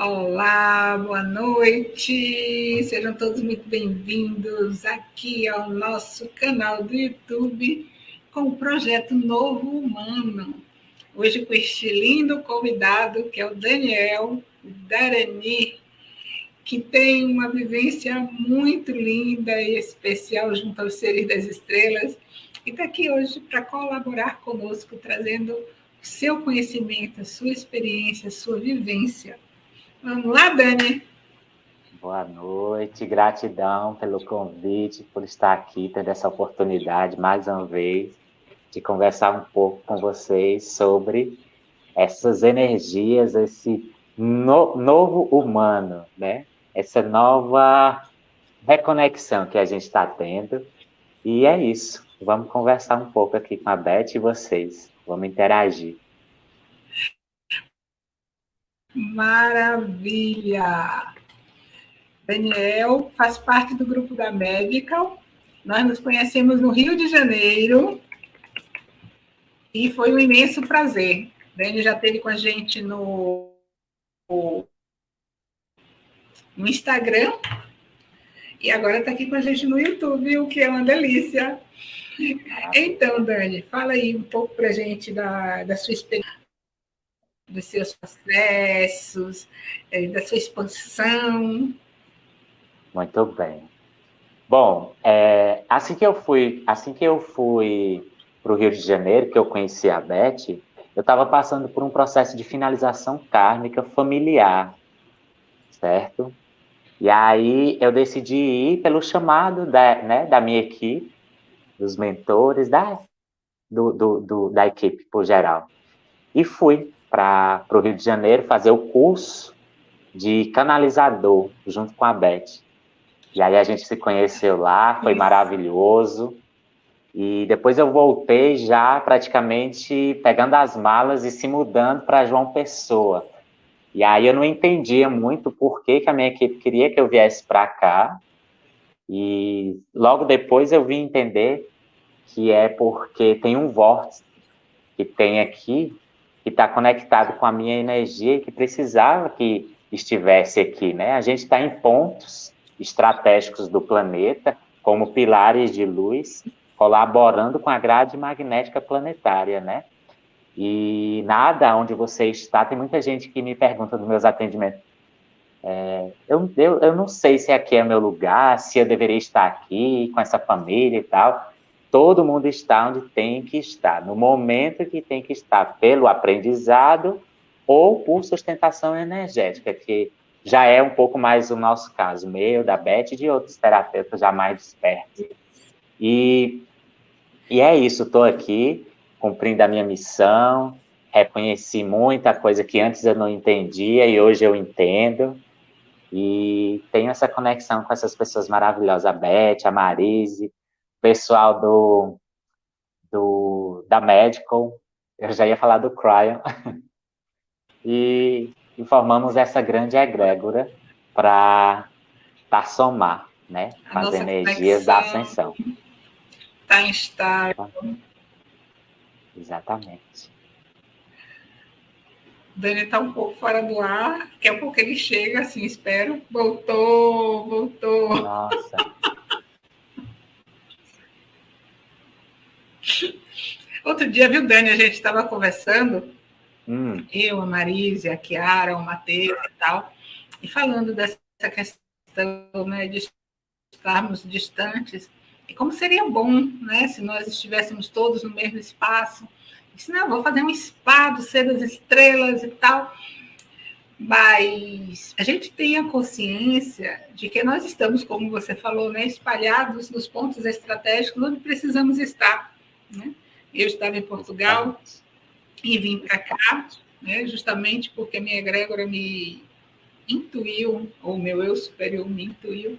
Olá, boa noite, sejam todos muito bem-vindos aqui ao nosso canal do YouTube com o projeto Novo Humano. Hoje com este lindo convidado que é o Daniel Darani, que tem uma vivência muito linda e especial junto aos seres das estrelas e está aqui hoje para colaborar conosco, trazendo seu conhecimento, sua experiência, sua vivência Vamos lá, Dani. Boa noite, gratidão pelo convite, por estar aqui, tendo essa oportunidade mais uma vez de conversar um pouco com vocês sobre essas energias, esse no, novo humano, né? Essa nova reconexão que a gente está tendo. E é isso. Vamos conversar um pouco aqui com a Beth e vocês. Vamos interagir. Maravilha! Daniel faz parte do grupo da Medical. Nós nos conhecemos no Rio de Janeiro e foi um imenso prazer. Daniel já esteve com a gente no, no Instagram e agora está aqui com a gente no YouTube, o que é uma delícia. Então, Dani, fala aí um pouco para a gente da, da sua experiência dos seus processos, eh, da sua expansão. Muito bem. Bom, é, assim que eu fui, assim que eu fui para o Rio de Janeiro, que eu conheci a Beth, eu estava passando por um processo de finalização kármica familiar, certo? E aí eu decidi ir pelo chamado da, né, da minha equipe, dos mentores, da, do, do, do, da equipe por geral. E fui para o Rio de Janeiro fazer o curso de canalizador junto com a Beth. E aí a gente se conheceu lá, foi Isso. maravilhoso. E depois eu voltei já praticamente pegando as malas e se mudando para João Pessoa. E aí eu não entendia muito por que, que a minha equipe queria que eu viesse para cá. E logo depois eu vim entender que é porque tem um vórtice que tem aqui que está conectado com a minha energia e que precisava que estivesse aqui, né? A gente está em pontos estratégicos do planeta, como pilares de luz, colaborando com a grade magnética planetária, né? E nada onde você está, tem muita gente que me pergunta nos meus atendimentos, é, eu, eu, eu não sei se aqui é meu lugar, se eu deveria estar aqui com essa família e tal todo mundo está onde tem que estar, no momento que tem que estar, pelo aprendizado ou por sustentação energética, que já é um pouco mais o nosso caso, meu, da Beth e de outros terapeutas já mais despertos. E, e é isso, estou aqui cumprindo a minha missão, reconheci muita coisa que antes eu não entendia e hoje eu entendo, e tenho essa conexão com essas pessoas maravilhosas, a Beth, a Marise, pessoal do, do, da Medical, eu já ia falar do Cryon, e, formamos essa grande egrégora para somar, né, com as energias da ascensão. Está instável. Exatamente. Dani está um pouco fora do ar, daqui a pouco ele chega, assim, espero. Voltou, voltou. Nossa. Outro dia, viu, Dani, a gente estava conversando, hum. eu, a Marise, a Kiara, o Matheus e tal, e falando dessa questão né, de estarmos distantes, e como seria bom né, se nós estivéssemos todos no mesmo espaço. disse, não, vou fazer um spa do Ser das Estrelas e tal. Mas a gente tem a consciência de que nós estamos, como você falou, né, espalhados nos pontos estratégicos onde precisamos estar. Né? Eu estava em Portugal e vim para cá, né, justamente porque a minha egrégora me intuiu, ou meu eu superior me intuiu,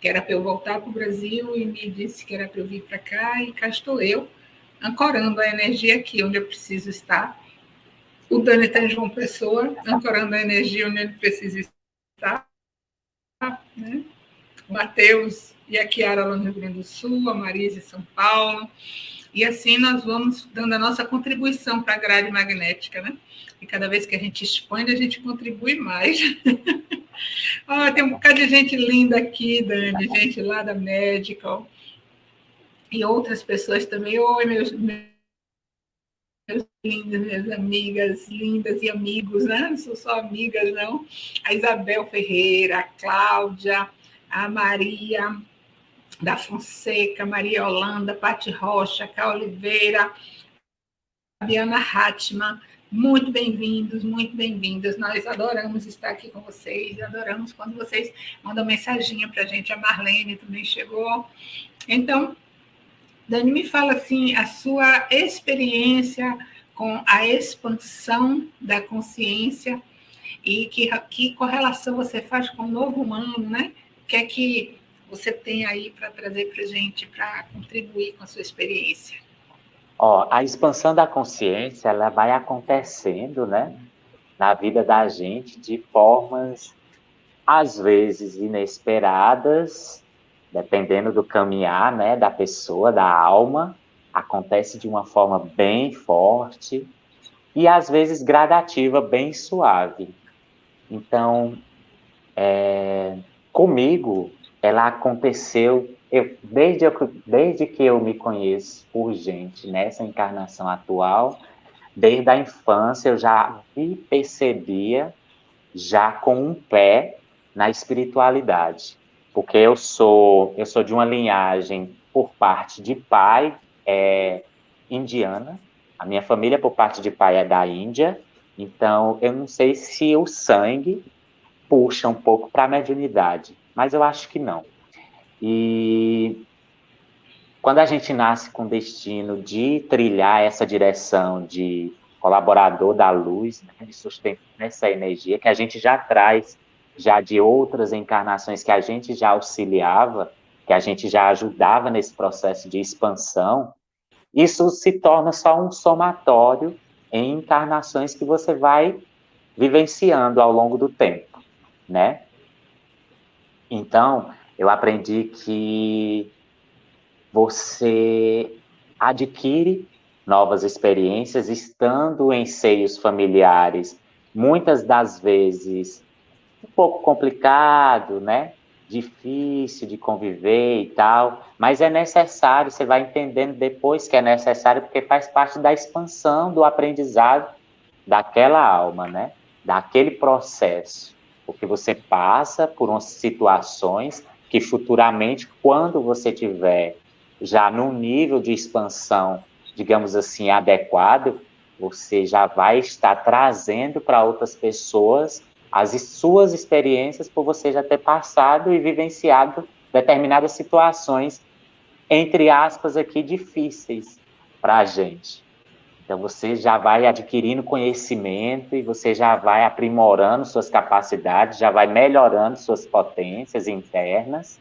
que era para eu voltar para o Brasil e me disse que era para eu vir para cá, e cá estou eu, ancorando a energia aqui onde eu preciso estar. O Dani está em João Pessoa, ancorando a energia onde ele precisa estar. Né? O Matheus e a Kiara lá no Rio Grande do Sul, a Marisa em São Paulo, E assim nós vamos dando a nossa contribuição para a grade magnética, né? E cada vez que a gente expande, a gente contribui mais. oh, tem um bocado de gente linda aqui, Dani, gente lá da Medical. E outras pessoas também. Oi, meus, meus lindas, minhas amigas lindas e amigos, né? Não sou só amigas, não. A Isabel Ferreira, a Cláudia, a Maria da Fonseca, Maria Holanda, Pati Rocha, Cá Oliveira, Fabiana Hatman, muito bem-vindos, muito bem-vindas. Nós adoramos estar aqui com vocês, adoramos quando vocês mandam mensaginha para a gente. A Marlene também chegou. Então, Dani, me fala assim, a sua experiência com a expansão da consciência e que, que correlação você faz com o novo humano, né? O que é que você tem aí para trazer para a gente, para contribuir com a sua experiência? Ó, a expansão da consciência, ela vai acontecendo, né? Na vida da gente de formas, às vezes, inesperadas, dependendo do caminhar, né, da pessoa, da alma, acontece de uma forma bem forte e às vezes gradativa, bem suave. Então, é, comigo, ela aconteceu eu, desde, eu, desde que eu me conheço por gente nessa encarnação atual, desde a infância eu já me percebia já com um pé na espiritualidade porque eu sou eu sou de uma linhagem por parte de pai é, indiana, a minha família por parte de pai é da Índia, então eu não sei se o sangue puxa um pouco para a mediunidade, mas eu acho que não. E quando a gente nasce com o destino de trilhar essa direção de colaborador da luz, né, de sustentar essa energia que a gente já traz já de outras encarnações que a gente já auxiliava, que a gente já ajudava nesse processo de expansão, isso se torna só um somatório em encarnações que você vai vivenciando ao longo do tempo, né? Então, eu aprendi que você adquire novas experiências estando em seios familiares, muitas das vezes um pouco complicado, né? Difícil de conviver e tal, mas é necessário, você vai entendendo depois que é necessário, porque faz parte da expansão do aprendizado daquela alma, né? Daquele processo. Porque você passa por umas situações que futuramente, quando você tiver já num nível de expansão, digamos assim, adequado, você já vai estar trazendo para outras pessoas as suas experiências por você já ter passado e vivenciado determinadas situações, entre aspas, aqui difíceis para a gente. Então, você já vai adquirindo conhecimento e você já vai aprimorando suas capacidades, já vai melhorando suas potências internas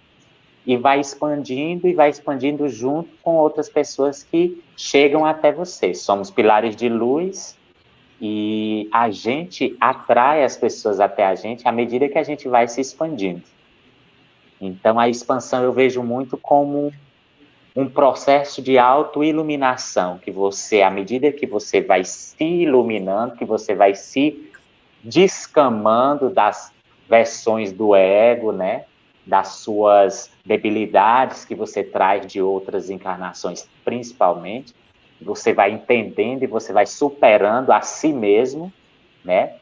e vai expandindo e vai expandindo junto com outras pessoas que chegam até você. Somos pilares de luz e a gente atrai as pessoas até a gente à medida que a gente vai se expandindo. Então, a expansão eu vejo muito como um processo de autoiluminação, que você, à medida que você vai se iluminando, que você vai se descamando das versões do ego, né, das suas debilidades que você traz de outras encarnações, principalmente, você vai entendendo e você vai superando a si mesmo, né?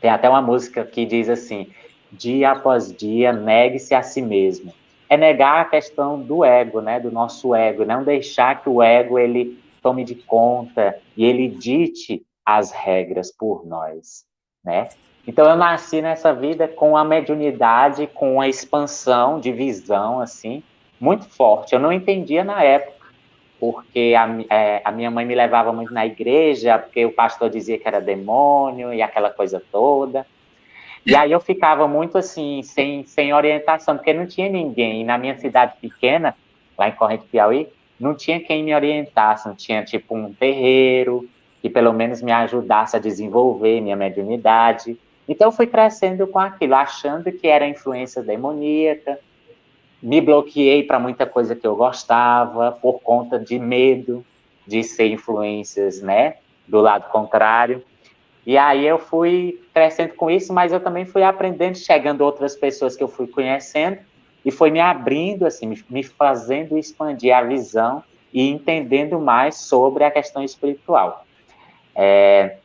Tem até uma música que diz assim: dia após dia, negue-se a si mesmo. É negar a questão do ego, né? Do nosso ego, não deixar que o ego ele tome de conta e ele dite as regras por nós, né? Então eu nasci nessa vida com a mediunidade, com a expansão de visão assim muito forte. Eu não entendia na época porque a, é, a, minha mãe me levava muito na igreja, porque o pastor dizia que era demônio e aquela coisa toda. E aí eu ficava muito assim, sem, sem orientação, porque não tinha ninguém. E na minha cidade pequena, lá em Corrente Piauí, não tinha quem me orientasse, não tinha tipo um terreiro que pelo menos me ajudasse a desenvolver minha mediunidade. Então eu fui crescendo com aquilo, achando que era influência demoníaca, me bloqueei para muita coisa que eu gostava, por conta de medo de ser influências, né, do lado contrário. E aí eu fui crescendo com isso, mas eu também fui aprendendo, chegando outras pessoas que eu fui conhecendo, e foi me abrindo, assim, me fazendo expandir a visão e entendendo mais sobre a questão espiritual. É,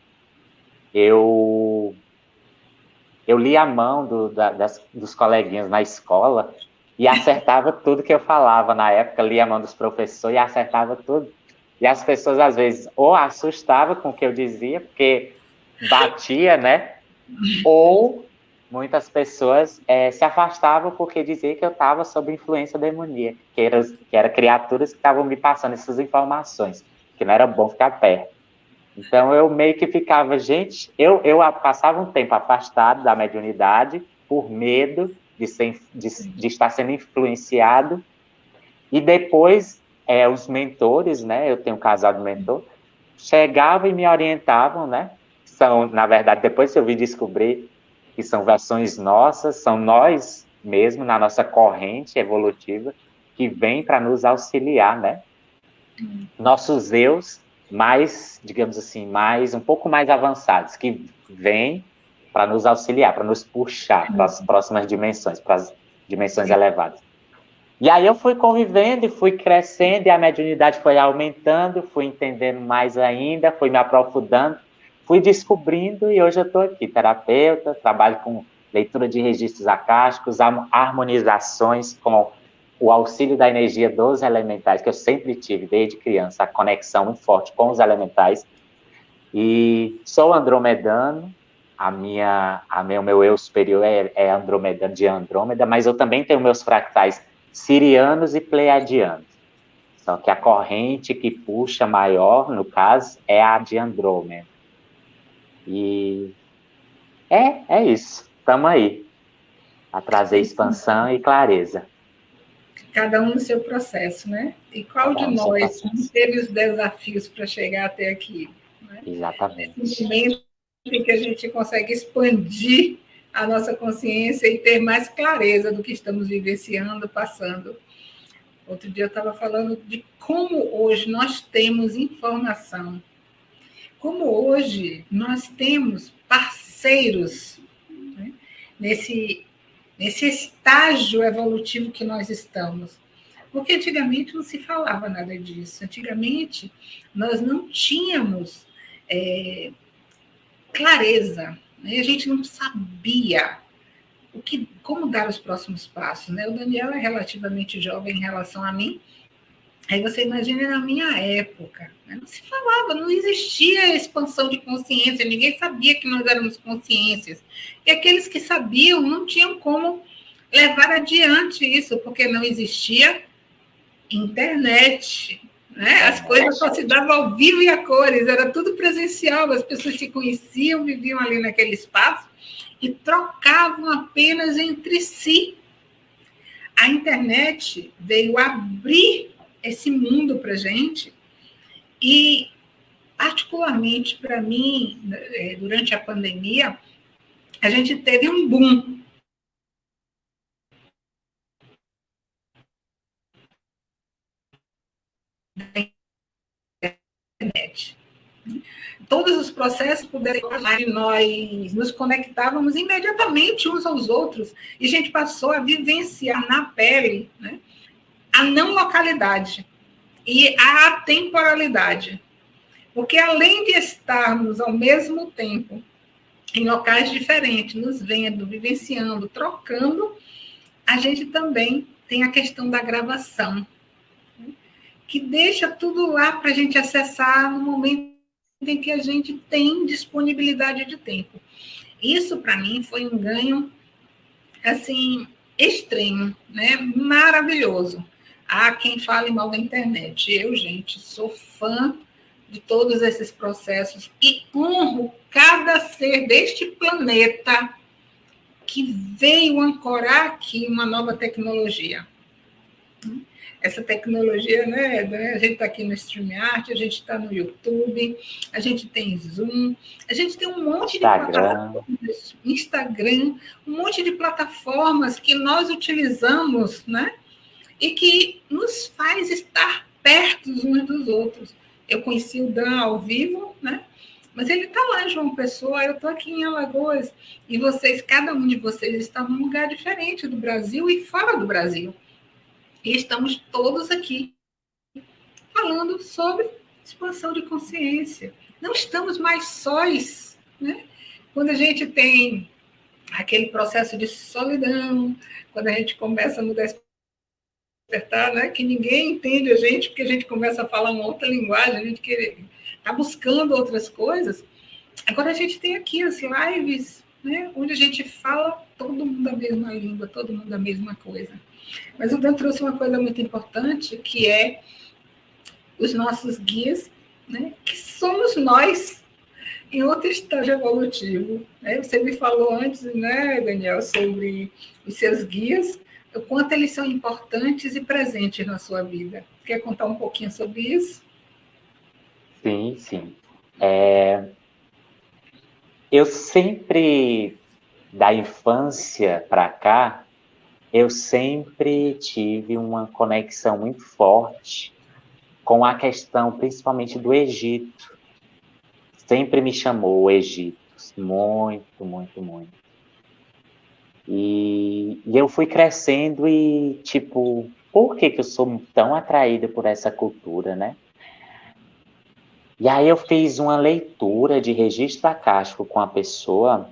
eu eu li a mão do, da, das, dos coleguinhas na escola e acertava tudo que eu falava na época, lia a mão dos professores e acertava tudo. E as pessoas, às vezes, ou assustavam com o que eu dizia, porque batia, né? Ou muitas pessoas é, se afastavam porque diziam que eu estava sob influência demoníaca, que eram que era criaturas que estavam me passando essas informações, que não era bom ficar perto. Então eu meio que ficava, gente, eu, eu passava um tempo afastado da mediunidade por medo de, ser, de, de estar sendo influenciado, e depois é, os mentores, né, eu tenho um casal de mentor, chegavam e me orientavam, né, são, na verdade, depois eu vim descobrir que são versões nossas, são nós mesmo, na nossa corrente evolutiva, que vem para nos auxiliar, né, nossos eus mais, digamos assim, mais um pouco mais avançados, que vêm para nos auxiliar, para nos puxar para as próximas dimensões, para as dimensões elevadas. E aí eu fui convivendo e fui crescendo, e a mediunidade foi aumentando, fui entendendo mais ainda, fui me aprofundando, fui descobrindo, e hoje eu estou aqui, terapeuta, trabalho com leitura de registros acásticos, harmonizações com o auxílio da energia dos elementais, que eu sempre tive desde criança, a conexão muito forte com os elementais. E sou andromedano, a minha, a meu, meu eu superior é, é andromedano de Andrômeda, mas eu também tenho meus fractais sirianos e pleiadianos. Só que a corrente que puxa maior, no caso, é a de Andrômeda. E é, é isso. Estamos aí. A trazer expansão e clareza cada um no seu processo, né? E qual de nós teve os desafios para chegar até aqui? Né? Exatamente. Esse momento em que a gente consegue expandir a nossa consciência e ter mais clareza do que estamos vivenciando, passando. Outro dia eu estava falando de como hoje nós temos informação, como hoje nós temos parceiros né? nesse nesse estágio evolutivo que nós estamos. Porque antigamente não se falava nada disso. Antigamente nós não tínhamos é, clareza, né? a gente não sabia o que, como dar os próximos passos. Né? O Daniel é relativamente jovem em relação a mim, Aí você imagina na minha época, né? não se falava, não existia expansão de consciência, ninguém sabia que nós éramos consciências. E aqueles que sabiam não tinham como levar adiante isso, porque não existia internet. Né? As coisas só se davam ao vivo e a cores, era tudo presencial, as pessoas se conheciam, viviam ali naquele espaço e trocavam apenas entre si. A internet veio abrir esse mundo para gente e particularmente para mim é, durante a pandemia a gente teve um boom da internet. Todos os processos puderam nós nos conectávamos imediatamente uns aos outros e a gente passou a vivenciar na pele né, a não localidade e a atemporalidade. Porque além de estarmos ao mesmo tempo em locais diferentes, nos vendo, vivenciando, trocando, a gente também tem a questão da gravação, né? que deixa tudo lá para a gente acessar no momento em que a gente tem disponibilidade de tempo. Isso, para mim, foi um ganho, assim, extremo, né? maravilhoso. Há quem fale mal da internet. Eu, gente, sou fã de todos esses processos e honro cada ser deste planeta que veio ancorar aqui uma nova tecnologia. Essa tecnologia, né? A gente está aqui no StreamYard, a gente está no YouTube, a gente tem Zoom, a gente tem um monte Instagram. de plataformas, Instagram, um monte de plataformas que nós utilizamos, né? E que nos faz estar perto uns dos outros. Eu conheci o Dan ao vivo, né? Mas ele está lá João Pessoa, eu estou aqui em Alagoas, e vocês, cada um de vocês está num lugar diferente do Brasil e fora do Brasil. E estamos todos aqui falando sobre expansão de consciência. Não estamos mais sóis, né? Quando a gente tem aquele processo de solidão, quando a gente começa no despertar, né, que ninguém entende a gente, porque a gente começa a falar uma outra linguagem, a gente está buscando outras coisas. Agora a gente tem aqui as lives, né, onde a gente fala todo mundo a mesma língua, todo mundo a mesma coisa. Mas o Dan trouxe uma coisa muito importante, que é os nossos guias, né, que somos nós em outro estágio evolutivo. Né? Você me falou antes, né, Daniel, sobre os seus guias, o quanto eles são importantes e presentes na sua vida. Quer contar um pouquinho sobre isso? Sim, sim. É... Eu sempre, da infância para cá, eu sempre tive uma conexão muito forte com a questão, principalmente do Egito sempre me chamou o Egito, muito, muito, muito. E, e, eu fui crescendo e, tipo, por que, que eu sou tão atraída por essa cultura, né? E aí eu fiz uma leitura de registro acástico com a pessoa,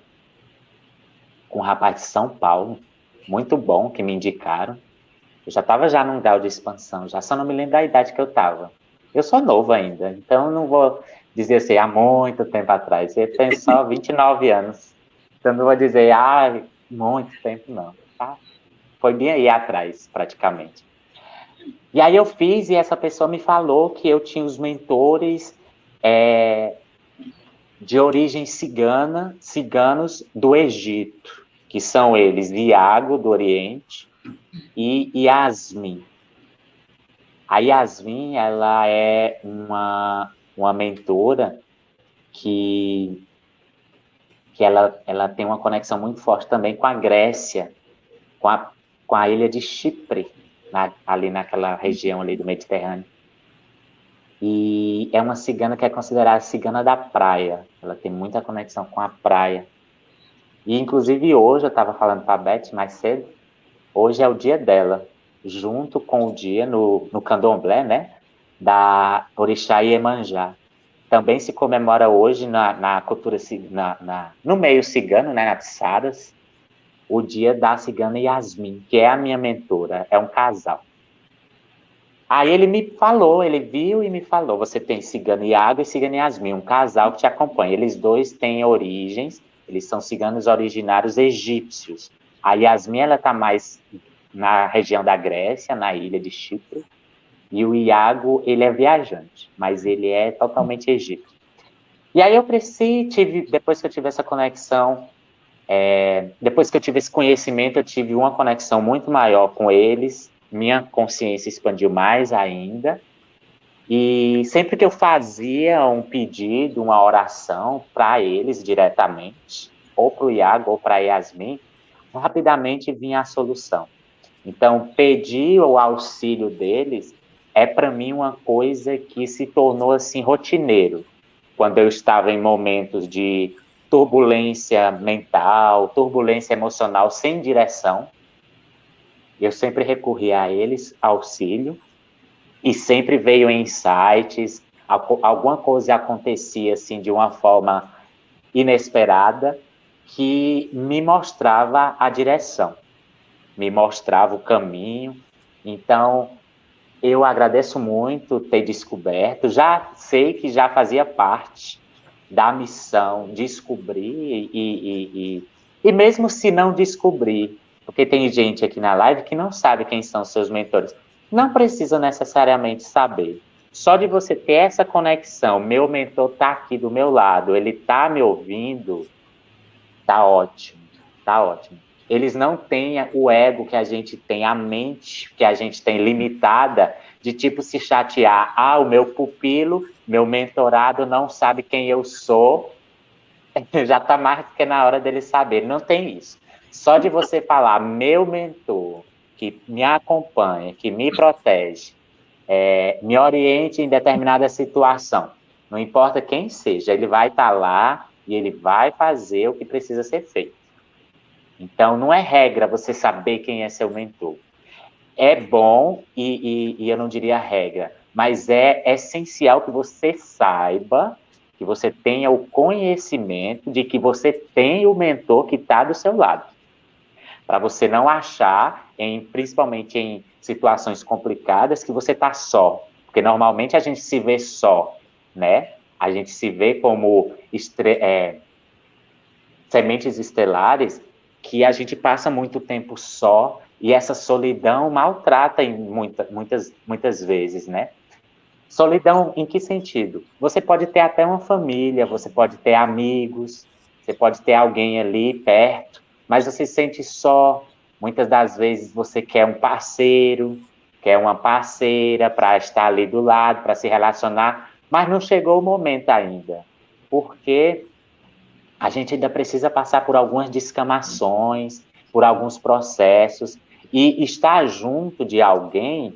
com um rapaz de São Paulo, muito bom, que me indicaram. Eu já estava já num grau de expansão, já só não me lembro da idade que eu estava. Eu sou novo ainda, então não vou dizer assim, há muito tempo atrás. Você tem só 29 anos. Então não vou dizer, ah, muito tempo não. Tá? Foi bem aí atrás, praticamente. E aí eu fiz e essa pessoa me falou que eu tinha os mentores é, de origem cigana, ciganos do Egito, que são eles Viago, do Oriente, e Yasmin. A Yasmin, ela é uma uma mentora que, que ela, ela tem uma conexão muito forte também com a Grécia, com a, com a ilha de Chipre, na, ali naquela região ali do Mediterrâneo. E é uma cigana que é considerada cigana da praia. Ela tem muita conexão com a praia. E, inclusive, hoje, eu estava falando para a Beth mais cedo, hoje é o dia dela, junto com o dia no, no candomblé, né? da Orixá Iemanjá. Também se comemora hoje na, na cultura, na, na, no meio cigano, né, nas Saras, o dia da cigana Yasmin, que é a minha mentora, é um casal. Aí ele me falou, ele viu e me falou, você tem cigano Iago e cigana Yasmin, um casal que te acompanha. Eles dois têm origens, eles são ciganos originários egípcios. A Yasmin, ela está mais na região da Grécia, na ilha de Chipre, e o Iago, ele é viajante, mas ele é totalmente egípcio. E aí eu cresci, tive, depois que eu tive essa conexão, é, depois que eu tive esse conhecimento, eu tive uma conexão muito maior com eles, minha consciência expandiu mais ainda, e sempre que eu fazia um pedido, uma oração para eles diretamente, ou para o Iago ou para Yasmin, rapidamente vinha a solução. Então, pedir o auxílio deles é para mim uma coisa que se tornou assim rotineiro. Quando eu estava em momentos de turbulência mental, turbulência emocional sem direção, eu sempre recorria a eles, auxílio, e sempre veio insights, alguma coisa acontecia assim de uma forma inesperada que me mostrava a direção, me mostrava o caminho. Então, eu agradeço muito ter descoberto, já sei que já fazia parte da missão descobrir e, e, e, e mesmo se não descobrir, porque tem gente aqui na live que não sabe quem são seus mentores, não precisa necessariamente saber. Só de você ter essa conexão, meu mentor está aqui do meu lado, ele está me ouvindo, tá ótimo, tá ótimo eles não têm o ego que a gente tem, a mente que a gente tem limitada, de tipo se chatear. Ah, o meu pupilo, meu mentorado não sabe quem eu sou. Já está mais que na hora dele saber. Não tem isso. Só de você falar, meu mentor, que me acompanha, que me protege, é, me oriente em determinada situação, não importa quem seja, ele vai estar tá lá e ele vai fazer o que precisa ser feito. Então, não é regra você saber quem é seu mentor. É bom, e, e, e eu não diria regra, mas é essencial que você saiba, que você tenha o conhecimento de que você tem o mentor que está do seu lado. Para você não achar, em, principalmente em situações complicadas, que você está só. Porque normalmente a gente se vê só, né? A gente se vê como é, sementes estelares que a gente passa muito tempo só e essa solidão maltrata em muita, muitas, muitas vezes, né? Solidão em que sentido? Você pode ter até uma família, você pode ter amigos, você pode ter alguém ali perto, mas você se sente só. Muitas das vezes você quer um parceiro, quer uma parceira para estar ali do lado, para se relacionar, mas não chegou o momento ainda, porque a gente ainda precisa passar por algumas descamações, por alguns processos, e estar junto de alguém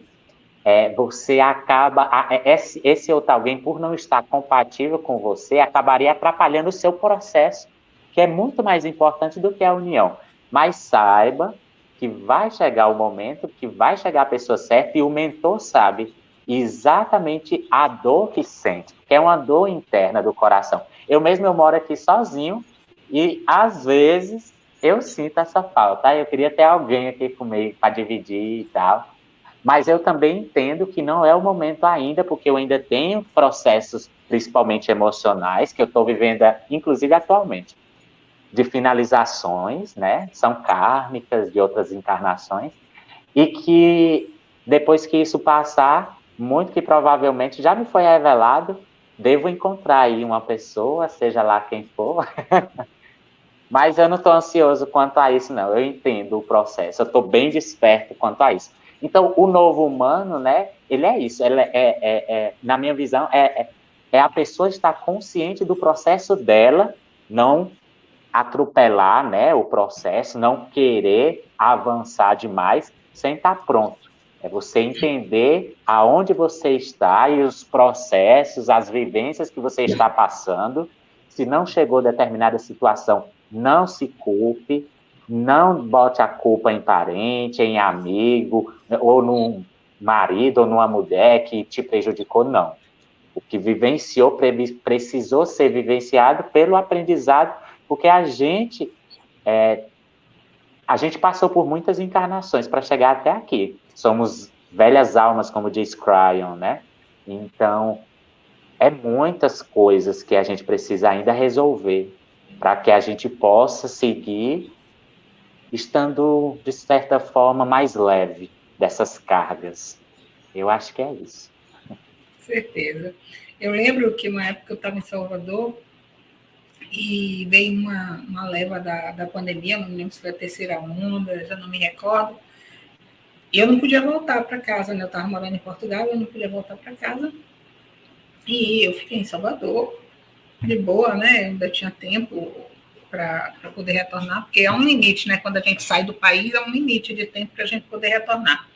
é, você acaba, é, esse, esse outro alguém, por não estar compatível com você, acabaria atrapalhando o seu processo, que é muito mais importante do que a união. Mas saiba que vai chegar o momento, que vai chegar a pessoa certa, e o mentor sabe exatamente a dor que sente, que é uma dor interna do coração. Eu mesmo eu moro aqui sozinho, e às vezes eu sinto essa falta. Eu queria ter alguém aqui comigo para dividir e tal. Mas eu também entendo que não é o momento ainda, porque eu ainda tenho processos, principalmente emocionais, que eu estou vivendo, inclusive atualmente, de finalizações, né? São kármicas de outras encarnações, e que depois que isso passar, muito que provavelmente já me foi revelado, devo encontrar aí uma pessoa, seja lá quem for. Mas eu não estou ansioso quanto a isso, não. Eu entendo o processo, eu estou bem desperto quanto a isso. Então, o novo humano, né, ele é isso, ele é, é, é na minha visão, é, é, é a pessoa estar consciente do processo dela, não atropelar, né, o processo, não querer avançar demais sem estar pronto. É você entender aonde você está e os processos, as vivências que você está passando. Se não chegou a determinada situação, não se culpe, não bote a culpa em parente, em amigo, ou num marido ou numa mulher que te prejudicou, não. O que vivenciou precisou ser vivenciado pelo aprendizado, porque a gente é, a gente passou por muitas encarnações para chegar até aqui. Somos velhas almas, como diz Cryon, né? Então, é muitas coisas que a gente precisa ainda resolver para que a gente possa seguir estando, de certa forma, mais leve dessas cargas. Eu acho que é isso. Certeza. Eu lembro que uma época eu estava em Salvador e veio uma, uma leva da, da pandemia, não me lembro se foi a terceira onda, já não me recordo. E eu não podia voltar para casa, né? Eu estava morando em Portugal, eu não podia voltar para casa. E eu fiquei em Salvador, de boa, né? ainda tinha tempo, para poder retornar, porque é um limite, né? Quando a gente sai do país, é um limite de tempo para a gente poder retornar.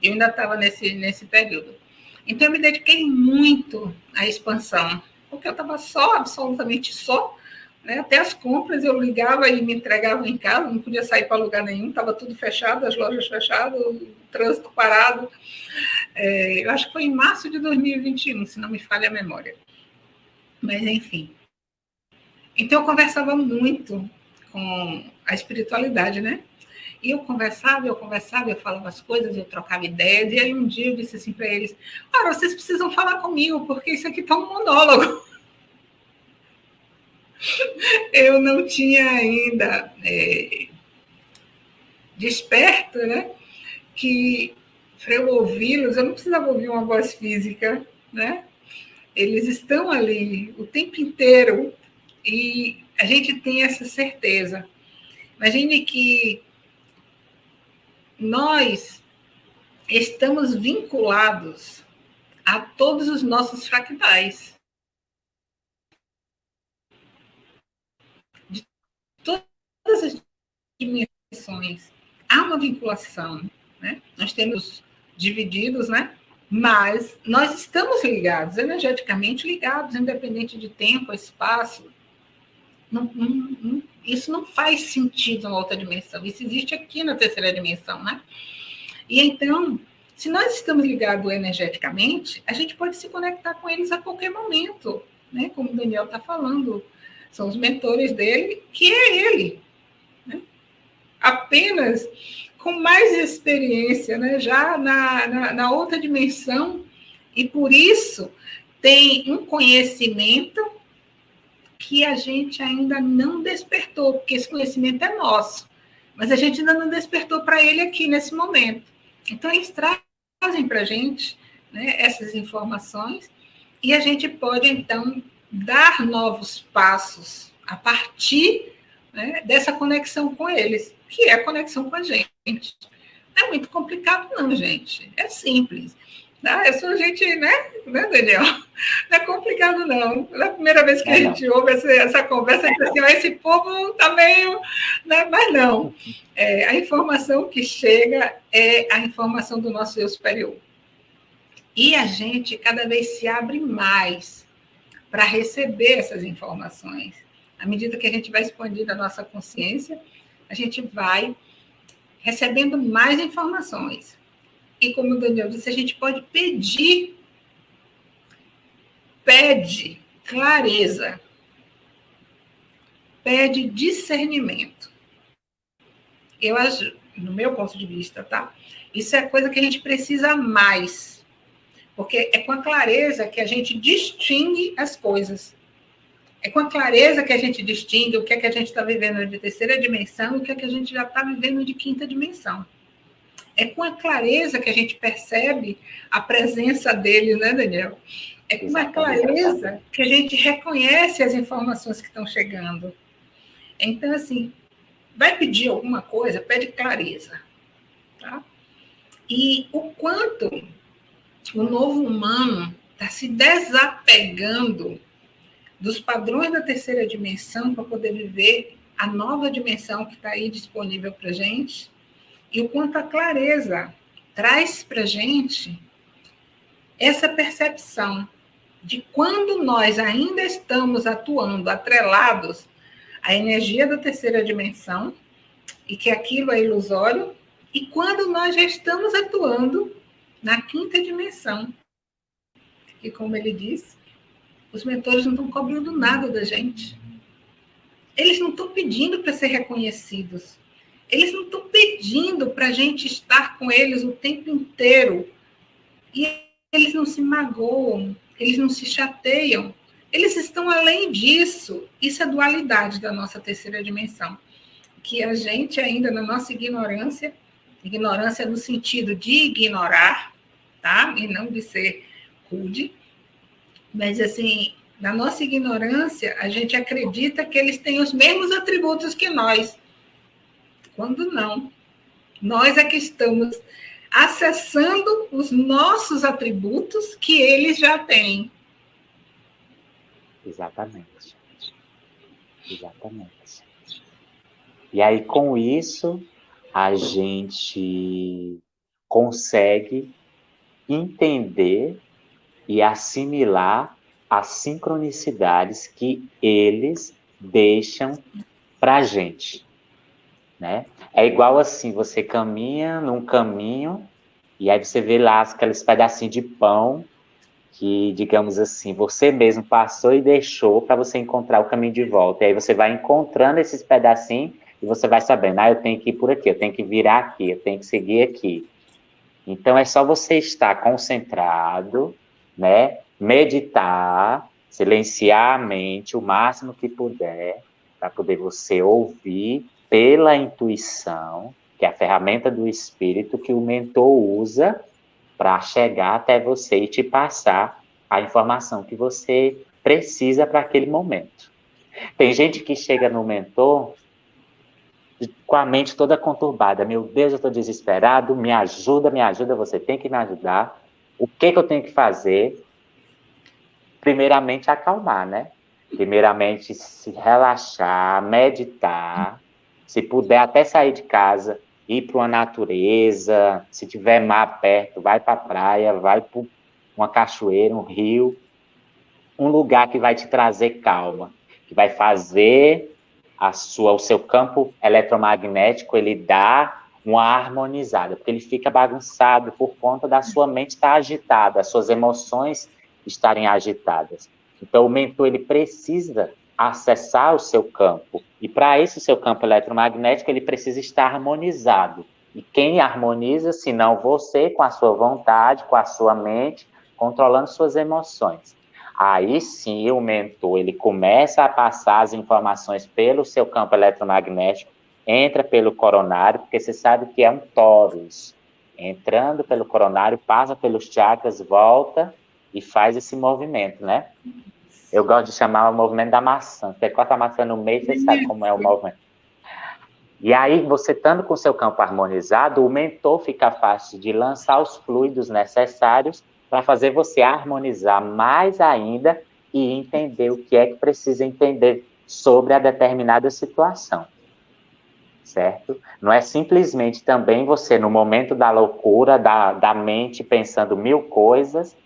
Eu ainda estava nesse, nesse período. Então, eu me dediquei muito à expansão, porque eu estava só, absolutamente só. Né? Até as compras eu ligava e me entregava em casa, não podia sair para lugar nenhum, estava tudo fechado, as lojas fechadas, o trânsito parado. É, eu acho que foi em março de 2021, se não me falha a memória. Mas, enfim, então, eu conversava muito com a espiritualidade, né? E eu conversava, eu conversava, eu falava as coisas, eu trocava ideias. E aí um dia eu disse assim para eles: Ora, vocês precisam falar comigo, porque isso aqui está um monólogo. eu não tinha ainda é, desperto, né? Que para eu ouvi-los, eu não precisava ouvir uma voz física, né? Eles estão ali o tempo inteiro e a gente tem essa certeza. Imagine que nós estamos vinculados a todos os nossos fractais. De todas as dimensões. Há uma vinculação. Né? nós temos divididos, né? Mas nós estamos ligados, energeticamente ligados, independente de tempo, espaço. Não, não, não, isso não faz sentido na outra dimensão. Isso existe aqui na terceira dimensão, né? E então, se nós estamos ligados energeticamente, a gente pode se conectar com eles a qualquer momento, né? Como o Daniel está falando, são os mentores dele, que é ele. Apenas com mais experiência, né? já na, na, na outra dimensão, e por isso tem um conhecimento que a gente ainda não despertou, porque esse conhecimento é nosso, mas a gente ainda não despertou para ele aqui nesse momento. Então, eles trazem para a gente né, essas informações e a gente pode, então, dar novos passos a partir né, dessa conexão com eles, que é a conexão com a gente. Não é muito complicado, não, gente. É simples. Tá? É só a gente, né, né, Daniel? Não é complicado, não. Na primeira vez que a gente ouve essa, essa conversa, gente assim, esse povo está meio. Né? Mas não. É, a informação que chega é a informação do nosso eu superior. E a gente cada vez se abre mais para receber essas informações. À medida que a gente vai expandindo a nossa consciência, a gente vai recebendo mais informações. E como o Daniel disse, a gente pode pedir, pede clareza, pede discernimento. Eu acho, no meu ponto de vista, tá? Isso é coisa que a gente precisa mais porque é com a clareza que a gente distingue as coisas. É com a clareza que a gente distingue o que é que a gente está vivendo de terceira dimensão e o que é que a gente já está vivendo de quinta dimensão. É com a clareza que a gente percebe a presença dele, né, Daniel? É com a clareza que a gente reconhece as informações que estão chegando. Então, assim, vai pedir alguma coisa, pede clareza. Tá? E o quanto o novo humano está se desapegando dos padrões da terceira dimensão para poder viver a nova dimensão que está aí disponível para gente, e o quanto a clareza traz para gente essa percepção de quando nós ainda estamos atuando atrelados à energia da terceira dimensão, e que aquilo é ilusório, e quando nós já estamos atuando na quinta dimensão. E como ele disse, os mentores não estão cobrando nada da gente. Eles não estão pedindo para ser reconhecidos. Eles não estão pedindo para a gente estar com eles o tempo inteiro. E eles não se magoam, eles não se chateiam. Eles estão além disso. Isso é dualidade da nossa terceira dimensão. Que a gente, ainda na nossa ignorância, ignorância no sentido de ignorar, tá? E não de ser rude. Mas, assim, na nossa ignorância, a gente acredita que eles têm os mesmos atributos que nós, quando não. Nós é que estamos acessando os nossos atributos que eles já têm. Exatamente. Exatamente. E aí, com isso, a gente consegue entender e assimilar as sincronicidades que eles deixam para a gente. Né? É igual assim, você caminha num caminho e aí você vê lá aqueles pedacinhos de pão que, digamos assim, você mesmo passou e deixou para você encontrar o caminho de volta. E aí você vai encontrando esses pedacinhos e você vai sabendo, ah, eu tenho que ir por aqui, eu tenho que virar aqui, eu tenho que seguir aqui. Então é só você estar concentrado, né? Meditar, silenciar a mente o máximo que puder, para poder você ouvir pela intuição, que é a ferramenta do espírito que o mentor usa para chegar até você e te passar a informação que você precisa para aquele momento. Tem gente que chega no mentor com a mente toda conturbada. Meu Deus, eu estou desesperado, me ajuda, me ajuda, você tem que me ajudar. O que, que eu tenho que fazer? Primeiramente, acalmar, né? Primeiramente, se relaxar, meditar. Se puder, até sair de casa, ir para uma natureza, se tiver mar perto, vai para a praia, vai para uma cachoeira, um rio, um lugar que vai te trazer calma, que vai fazer a sua, o seu campo eletromagnético ele dá uma harmonizada, porque ele fica bagunçado por conta da sua mente estar agitada, as suas emoções estarem agitadas. Então o mentor ele precisa acessar o seu campo. E para esse seu campo eletromagnético, ele precisa estar harmonizado. E quem harmoniza, se não você, com a sua vontade, com a sua mente, controlando suas emoções. Aí sim, o mentor, ele começa a passar as informações pelo seu campo eletromagnético, entra pelo coronário, porque você sabe que é um torus. Entrando pelo coronário, passa pelos chakras, volta e faz esse movimento, né? Eu gosto de chamar o movimento da maçã. Você corta a maçã no meio, você sabe como é o movimento. E aí, você estando com seu campo harmonizado, o mentor fica fácil de lançar os fluidos necessários para fazer você harmonizar mais ainda e entender o que é que precisa entender sobre a determinada situação. Certo? Não é simplesmente também você, no momento da loucura, da, da mente, pensando mil coisas,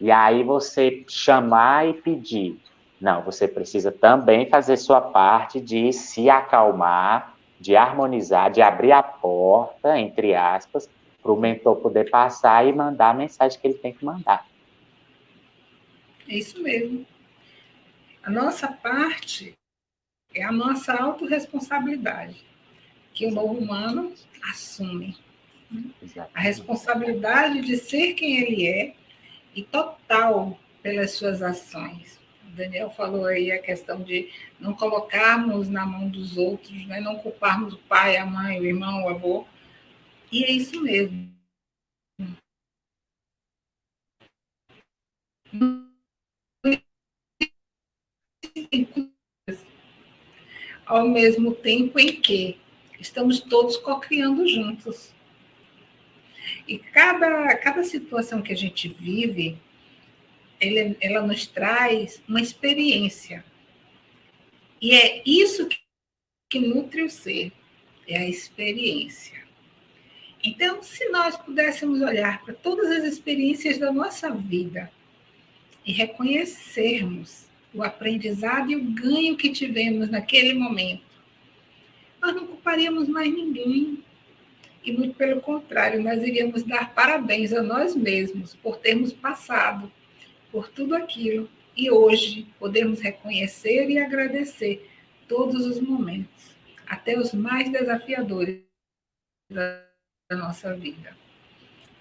e aí você chamar e pedir. Não, você precisa também fazer sua parte de se acalmar, de harmonizar, de abrir a porta, entre aspas, para o mentor poder passar e mandar a mensagem que ele tem que mandar. É isso mesmo. A nossa parte é a nossa autorresponsabilidade, que o novo humano assume. Né? A responsabilidade de ser quem ele é e total pelas suas ações. O Daniel falou aí a questão de não colocarmos na mão dos outros, né? não culparmos o pai, a mãe, o irmão, o avô. E é isso mesmo. Ao mesmo tempo em que estamos todos co-criando juntos. E cada, cada situação que a gente vive, ele, ela nos traz uma experiência. E é isso que, que nutre o ser, é a experiência. Então, se nós pudéssemos olhar para todas as experiências da nossa vida e reconhecermos o aprendizado e o ganho que tivemos naquele momento, nós não culparíamos mais ninguém, e muito pelo contrário, nós iríamos dar parabéns a nós mesmos por termos passado por tudo aquilo e hoje podemos reconhecer e agradecer todos os momentos, até os mais desafiadores da nossa vida.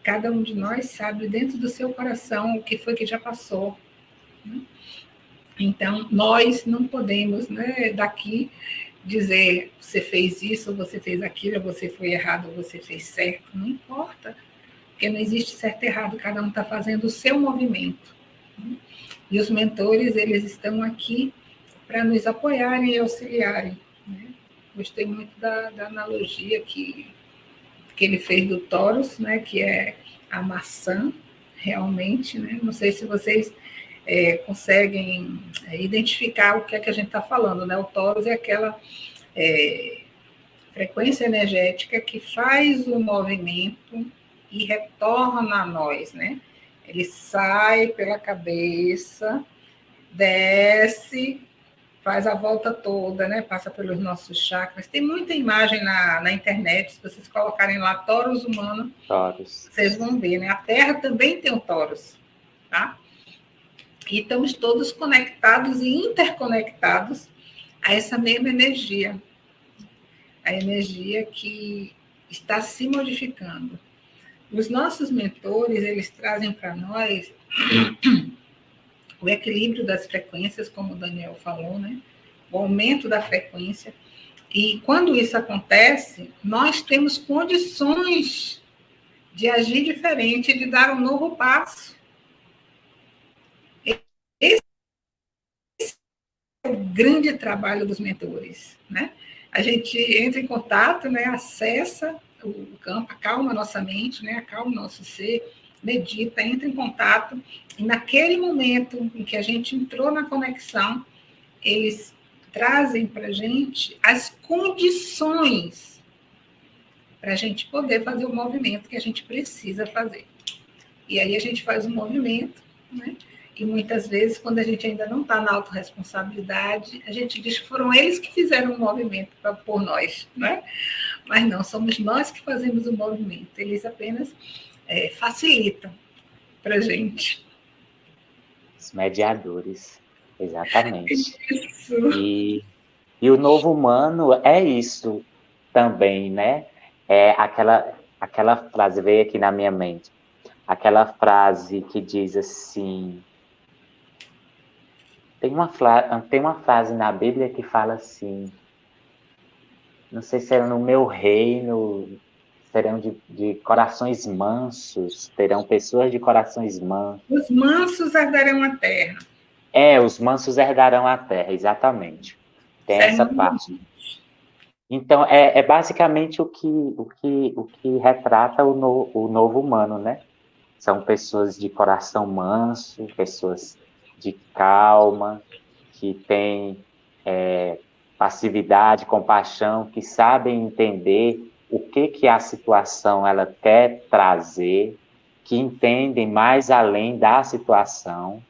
Cada um de nós sabe dentro do seu coração o que foi que já passou. Né? Então, nós não podemos, né, daqui, dizer você fez isso, você fez aquilo, você foi errado, você fez certo, não importa, porque não existe certo e errado, cada um está fazendo o seu movimento. E os mentores, eles estão aqui para nos apoiarem e auxiliarem. Né? Gostei muito da, da, analogia que, que ele fez do Taurus, né? que é a maçã, realmente, né? não sei se vocês é, conseguem é, identificar o que é que a gente está falando, né? O Taurus é aquela é, frequência energética que faz o movimento e retorna a nós, né? Ele sai pela cabeça, desce, faz a volta toda, né? Passa pelos nossos chakras. Tem muita imagem na, na internet, se vocês colocarem lá Taurus humano, Taurus. vocês vão ver, né? A Terra também tem um Taurus, tá? E estamos todos conectados e interconectados a essa mesma energia, a energia que está se modificando. Os nossos mentores, eles trazem para nós o equilíbrio das frequências, como o Daniel falou, né? o aumento da frequência. E quando isso acontece, nós temos condições de agir diferente, de dar um novo passo. O grande trabalho dos mentores, né? A gente entra em contato, né? Acessa o campo, acalma nossa mente, né? Acalma o nosso ser, medita, entra em contato e naquele momento em que a gente entrou na conexão, eles trazem para a gente as condições para a gente poder fazer o movimento que a gente precisa fazer. E aí a gente faz um movimento, né? E muitas vezes, quando a gente ainda não está na autorresponsabilidade, a gente diz que foram eles que fizeram o movimento pra, por nós, né? Mas não, somos nós que fazemos o movimento, eles apenas é, facilitam para a gente. Os mediadores, exatamente. Isso. E, e o novo humano é isso também, né? É aquela, aquela frase veio aqui na minha mente, aquela frase que diz assim, tem uma, tem uma frase na Bíblia que fala assim, não sei se era no meu reino, serão de, de, corações mansos, terão pessoas de corações mansos. Os mansos herdarão a terra. É, os mansos herdarão a terra, exatamente. Tem essa parte. Então, é, é, basicamente o que, o que, o que retrata o, no, o novo humano, né? São pessoas de coração manso, pessoas de calma, que têm é, passividade, compaixão, que sabem entender o que, que a situação ela quer trazer, que entendem mais além da situação,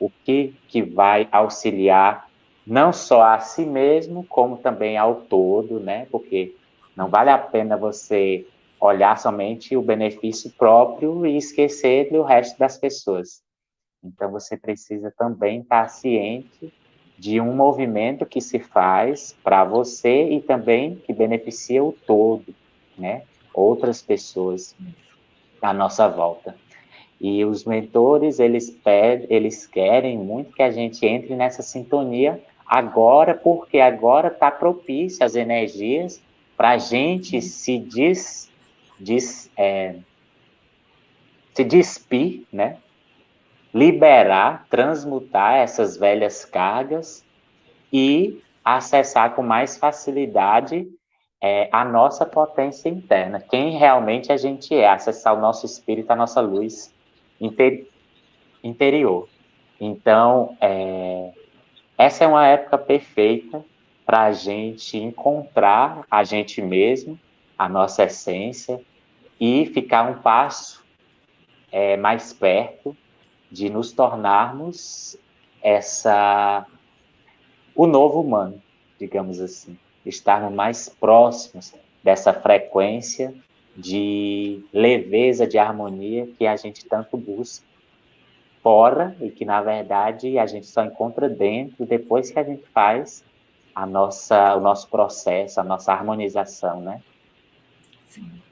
o que, que vai auxiliar não só a si mesmo, como também ao todo, né? Porque não vale a pena você olhar somente o benefício próprio e esquecer do resto das pessoas. Então, você precisa também estar ciente de um movimento que se faz para você e também que beneficia o todo, né? Outras pessoas à nossa volta. E os mentores, eles pedem, eles querem muito que a gente entre nessa sintonia agora, porque agora está propício as energias para a gente se des, des, é, se despir, né? Liberar, transmutar essas velhas cargas e acessar com mais facilidade é, a nossa potência interna, quem realmente a gente é, acessar o nosso espírito, a nossa luz inter, interior. Então, é, essa é uma época perfeita para a gente encontrar a gente mesmo, a nossa essência, e ficar um passo é, mais perto de nos tornarmos essa o novo humano, digamos assim, estarmos mais próximos dessa frequência de leveza, de harmonia que a gente tanto busca fora e que, na verdade, a gente só encontra dentro depois que a gente faz a nossa, o nosso processo, a nossa harmonização, né? Sim.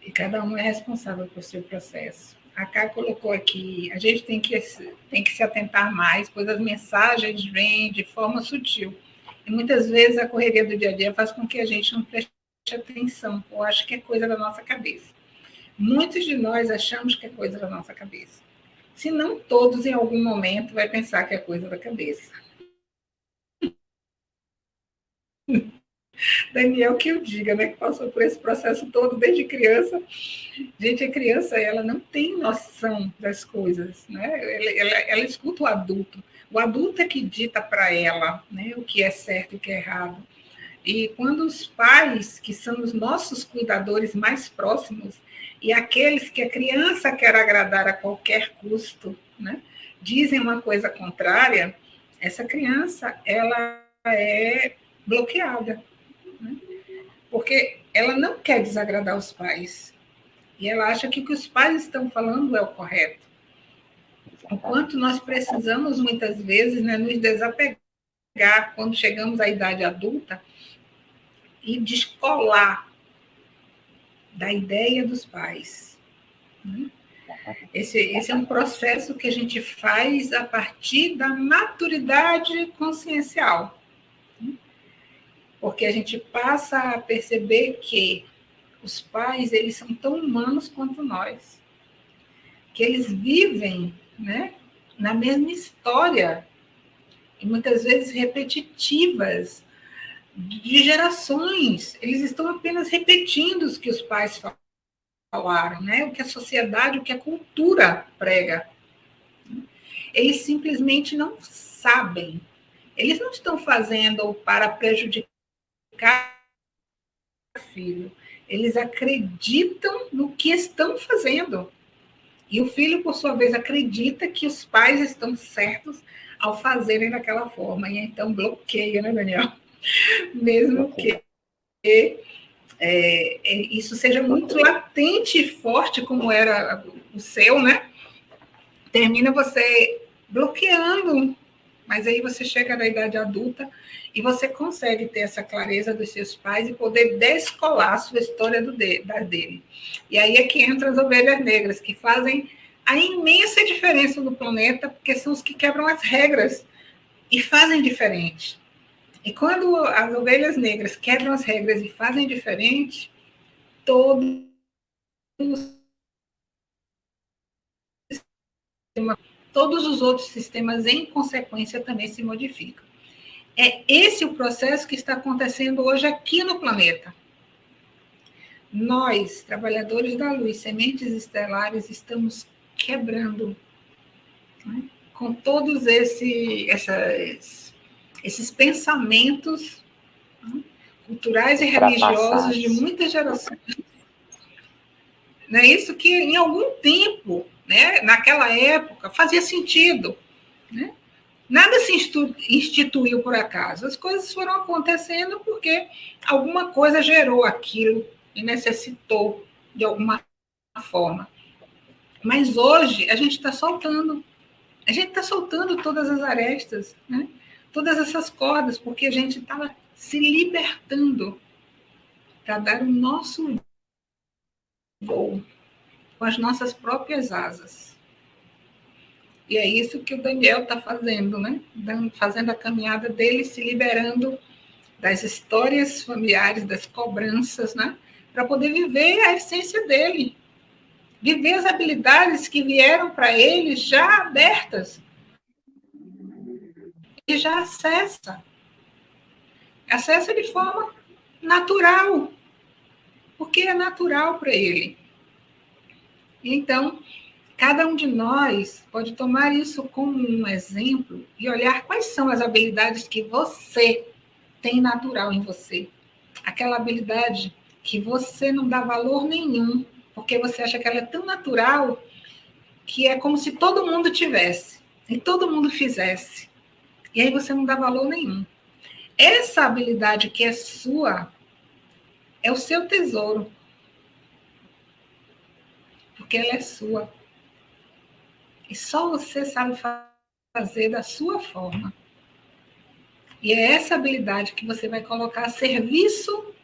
E cada um é responsável por seu processo. A Cá colocou aqui, a gente tem que, tem que se atentar mais, pois as mensagens vêm de forma sutil. E muitas vezes a correria do dia a dia faz com que a gente não preste atenção, ou acho que é coisa da nossa cabeça. Muitos de nós achamos que é coisa da nossa cabeça. Se não todos, em algum momento, vai pensar que é coisa da cabeça. Daniel que eu diga, né, que passou por esse processo todo desde criança. Gente, a criança, ela não tem noção das coisas, né? Ela, ela, ela escuta o adulto. O adulto é que dita para ela, né, o que é certo e o que é errado. E quando os pais, que são os nossos cuidadores mais próximos, e aqueles que a criança quer agradar a qualquer custo, né, dizem uma coisa contrária, essa criança ela é bloqueada? Porque ela não quer desagradar os pais e ela acha que o que os pais estão falando é o correto. O quanto nós precisamos muitas vezes né, nos desapegar quando chegamos à idade adulta e descolar da ideia dos pais. Né? Esse, esse é um processo que a gente faz a partir da maturidade consciencial. Porque a gente passa a perceber que os pais, eles são tão humanos quanto nós. Que eles vivem né, na mesma história, e muitas vezes repetitivas, de gerações. Eles estão apenas repetindo os que os pais falaram, né? o que a sociedade, o que a cultura prega. Eles simplesmente não sabem. Eles não estão fazendo para prejudicar filho. Eles acreditam no que estão fazendo. E o filho, por sua vez, acredita que os pais estão certos ao fazerem daquela forma. E então bloqueia, né, Daniel? Mesmo que é, é, isso seja muito latente e forte, como era o seu, né? Termina você bloqueando. Mas aí você chega na idade adulta e você consegue ter essa clareza dos seus pais e poder descolar a sua história do de, da dele. E aí é que entram as ovelhas negras, que fazem a imensa diferença no planeta, porque são os que quebram as regras e fazem diferente. E quando as ovelhas negras quebram as regras e fazem diferente, todos os outros sistemas, em consequência, também se modificam. É esse o processo que está acontecendo hoje aqui no planeta. Nós, trabalhadores da luz, sementes estelares, estamos quebrando né? com todos esse, essas, esses pensamentos né? culturais e religiosos de muitas gerações. Não é isso que em algum tempo, né, naquela época, fazia sentido. Né? Nada se instituiu por acaso, as coisas foram acontecendo porque alguma coisa gerou aquilo e necessitou de alguma forma. Mas hoje a gente está soltando, a gente está soltando todas as arestas, né? todas essas cordas, porque a gente estava se libertando para dar o nosso voo com as nossas próprias asas. E é isso que o Daniel está fazendo, né? Fazendo a caminhada dele, se liberando das histórias familiares, das cobranças, né? Para poder viver a essência dele. Viver as habilidades que vieram para ele já abertas. E já acessa. Acessa de forma natural. Porque é natural para ele. Então, Cada um de nós pode tomar isso como um exemplo e olhar quais são as habilidades que você tem natural em você. Aquela habilidade que você não dá valor nenhum, porque você acha que ela é tão natural que é como se todo mundo tivesse e todo mundo fizesse. E aí você não dá valor nenhum. Essa habilidade que é sua é o seu tesouro. Porque ela é sua. E só você sabe fazer da sua forma. E é essa habilidade que você vai colocar a serviço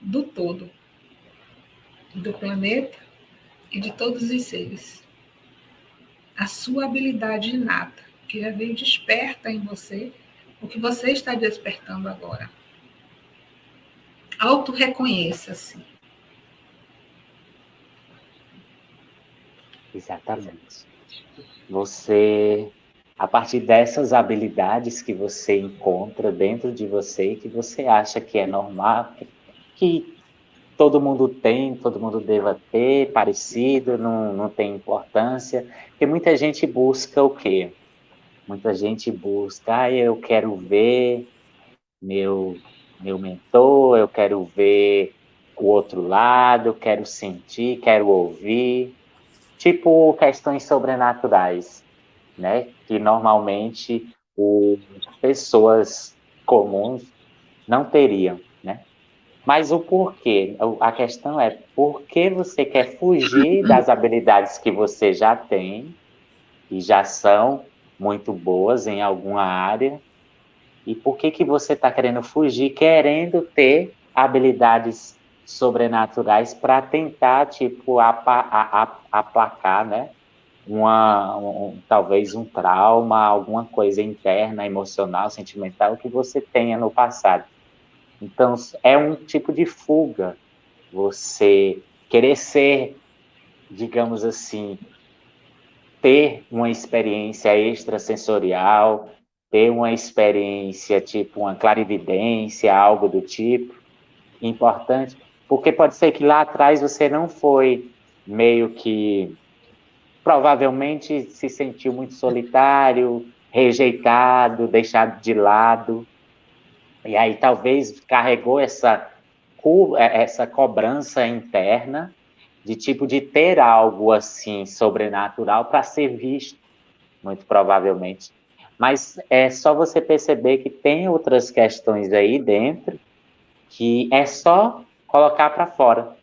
do todo, do planeta e de todos os seres. A sua habilidade inata, que já veio desperta em você, o que você está despertando agora. Auto-reconheça-se. Exatamente. Você, a partir dessas habilidades que você encontra dentro de você e que você acha que é normal, que todo mundo tem, todo mundo deva ter, parecido, não, não tem importância, porque muita gente busca o quê? Muita gente busca, ah, eu quero ver meu, meu mentor, eu quero ver o outro lado, eu quero sentir, quero ouvir, tipo questões sobrenaturais, né? Que normalmente o, pessoas comuns não teriam, né? Mas o porquê? A questão é por que você quer fugir das habilidades que você já tem e já são muito boas em alguma área e por que que você está querendo fugir, querendo ter habilidades sobrenaturais para tentar, tipo, aplacar, né? Uma, um, talvez um trauma, alguma coisa interna, emocional, sentimental que você tenha no passado. Então, é um tipo de fuga. Você querer ser, digamos assim, ter uma experiência extrasensorial, ter uma experiência tipo uma clarividência, algo do tipo, importante, porque pode ser que lá atrás você não foi meio que provavelmente se sentiu muito solitário, rejeitado, deixado de lado. E aí talvez carregou essa, é, essa cobrança interna de tipo de ter algo assim sobrenatural para ser visto, muito provavelmente. Mas é só você perceber que tem outras questões aí dentro que é só colocar para fora.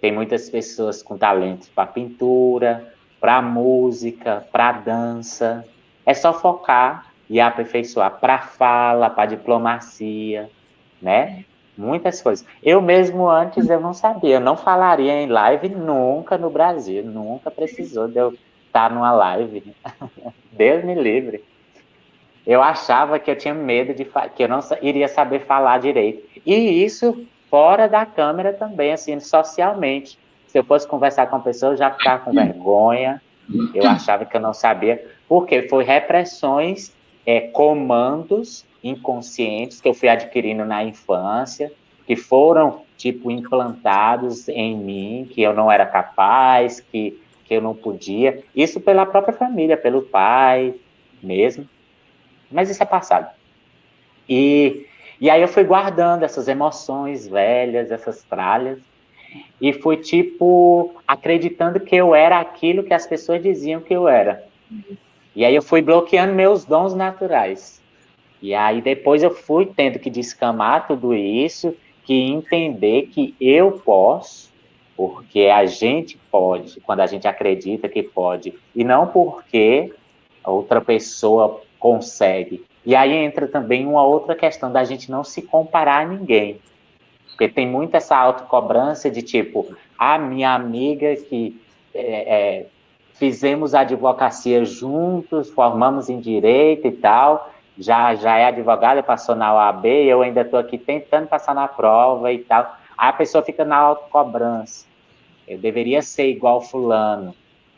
Tem muitas pessoas com talento para pintura, para música, para dança. É só focar e aperfeiçoar para fala, para diplomacia, né? Muitas coisas. Eu mesmo antes eu não sabia, eu não falaria em live nunca no Brasil, nunca precisou de eu estar numa live. Deus me livre. Eu achava que eu tinha medo de que eu não iria saber falar direito. E isso fora da câmera também, assim, socialmente. Se eu fosse conversar com a pessoa, eu já ficava com vergonha. Eu achava que eu não sabia, porque foi repressões, é, comandos inconscientes que eu fui adquirindo na infância, que foram, tipo, implantados em mim, que eu não era capaz, que, que eu não podia. Isso pela própria família, pelo pai mesmo. Mas isso é passado. E, e aí eu fui guardando essas emoções velhas, essas tralhas, e fui, tipo, acreditando que eu era aquilo que as pessoas diziam que eu era. E aí eu fui bloqueando meus dons naturais. E aí depois eu fui tendo que descamar tudo isso, que entender que eu posso, porque a gente pode, quando a gente acredita que pode, e não porque outra pessoa consegue. E aí entra também uma outra questão da gente não se comparar a ninguém. Porque tem muito essa autocobrança de tipo, a minha amiga que é, é, fizemos advocacia juntos, formamos em direito e tal, já, já é advogada, passou na OAB, eu ainda estou aqui tentando passar na prova e tal. Aí a pessoa fica na autocobrança. Eu deveria ser igual fulano.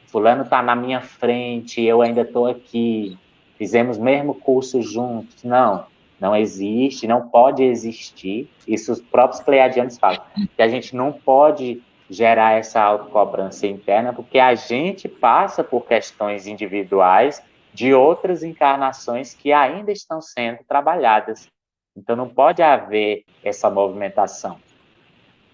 Fulano está na minha frente, eu ainda estou aqui. Fizemos mesmo curso juntos. Não, não existe, não pode existir. Isso os próprios pleiadianos falam. Que a gente não pode gerar essa autocobrança interna, porque a gente passa por questões individuais de outras encarnações que ainda estão sendo trabalhadas. Então, não pode haver essa movimentação.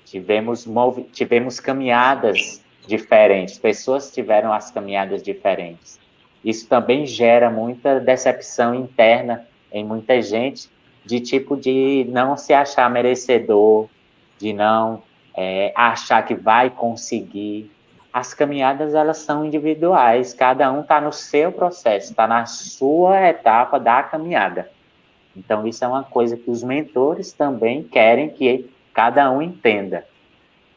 Tivemos, tivemos caminhadas diferentes, pessoas tiveram as caminhadas diferentes. Isso também gera muita decepção interna em muita gente, de tipo de não se achar merecedor, de não é, achar que vai conseguir, as caminhadas elas são individuais, cada um está no seu processo, está na sua etapa da caminhada. Então, isso é uma coisa que os mentores também querem que cada um entenda.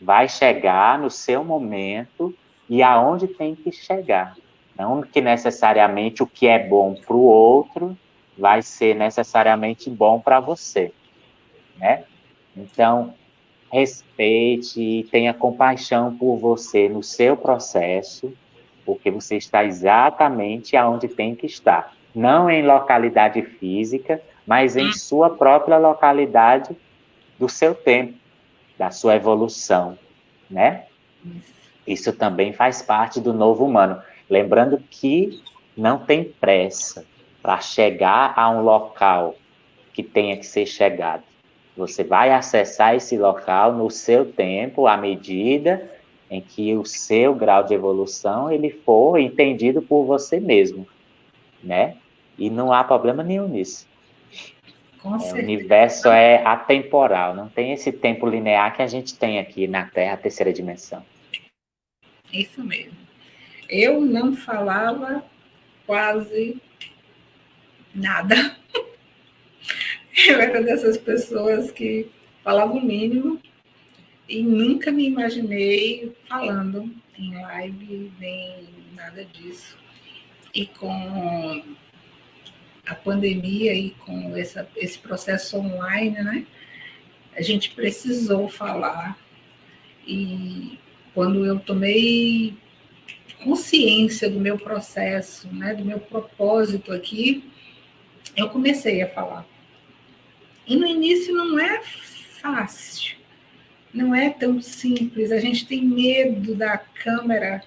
Vai chegar no seu momento e aonde tem que chegar. Não que necessariamente o que é bom para o outro vai ser necessariamente bom para você, né? Então, respeite e tenha compaixão por você no seu processo, porque você está exatamente aonde tem que estar. Não em localidade física, mas em sua própria localidade do seu tempo, da sua evolução, né? Isso também faz parte do novo humano. Lembrando que não tem pressa para chegar a um local que tenha que ser chegado. Você vai acessar esse local no seu tempo, à medida em que o seu grau de evolução ele for entendido por você mesmo, né? E não há problema nenhum nisso. É, o universo é atemporal, não tem esse tempo linear que a gente tem aqui na Terra, a terceira dimensão. Isso mesmo. Eu não falava quase nada. Eu era dessas pessoas que falavam o mínimo e nunca me imaginei falando em live, nem nada disso. E com a pandemia e com essa, esse processo online, né? A gente precisou falar. E quando eu tomei consciência do meu processo, né, do meu propósito aqui, eu comecei a falar. E no início não é fácil, não é tão simples. A gente tem medo da câmera,